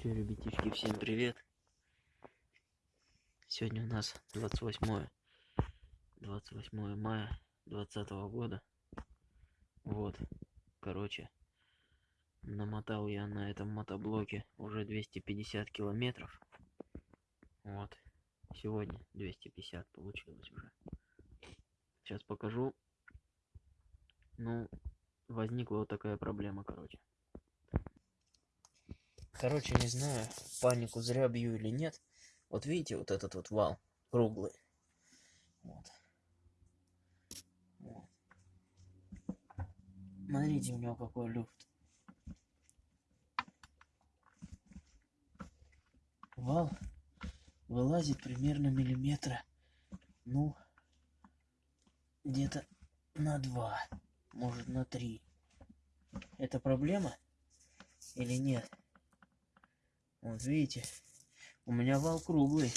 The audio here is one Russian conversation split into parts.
Че, ребятишки, всем привет. Сегодня у нас 28 28 мая 20 года. Вот, короче, намотал я на этом мотоблоке уже 250 километров. Вот, сегодня 250 получилось уже. Сейчас покажу. Ну, возникла вот такая проблема, короче. Короче, не знаю, панику зря бью или нет. Вот видите, вот этот вот вал круглый. Вот. вот. Смотрите, у него какой люфт. Вал вылазит примерно миллиметра, ну, где-то на два, может на три. Это проблема или нет? Вот видите, у меня вал круглый,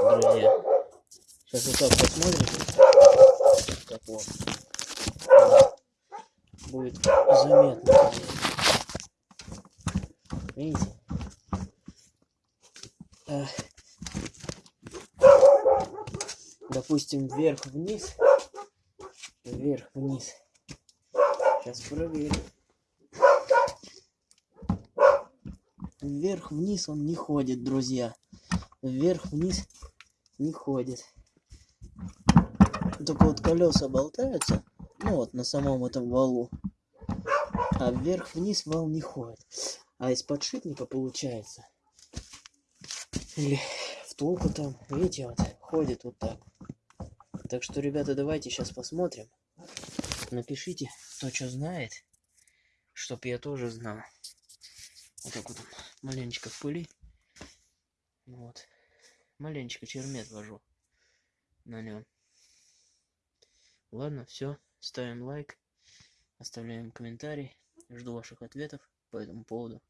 друзья. Сейчас вот так посмотрите, как вот, будет заметно. Видите? Допустим, вверх-вниз, вверх-вниз. Сейчас проверим. Вверх-вниз он не ходит, друзья. Вверх-вниз не ходит. Только вот колеса болтаются, ну вот на самом этом валу. А вверх-вниз вал не ходит. А из подшипника получается. Или втулку там, видите, вот ходит вот так. Так что, ребята, давайте сейчас посмотрим. Напишите, кто что знает, чтоб я тоже знал. Вот так вот маленечко в пыли. Вот. Маленечко чермет вожу на нем. Ладно, все. Ставим лайк, оставляем комментарий. Жду ваших ответов по этому поводу.